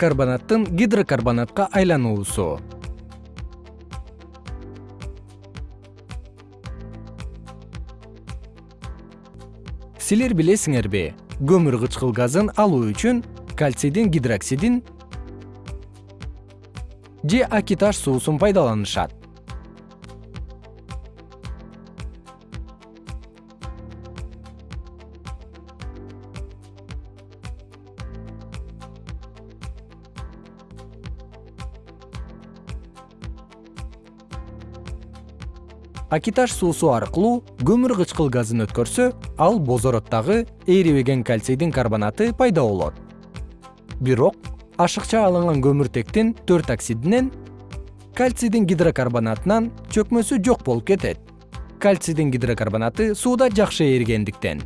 карбонаттын гидрокарбонатка айлануусу. Силер билесиңерби көмүр кычкыл газын алуу үчүн кальцийдин гидроксидин же акиташ суусун пайдаланышат акиташ суусу аркылуу көмүр кычкыл газын өткөрсө ал бозороттогу эрибеген кальцийдин карбонаты пайда болот. Бирок ашыкча алынган көмүртектин төрт оксидинен кальцийдин гидрокарбонатынан чөкмөсү жок болуп кетет. Кальцийдин гидрокарбонаты сууда жакшы эригендиктен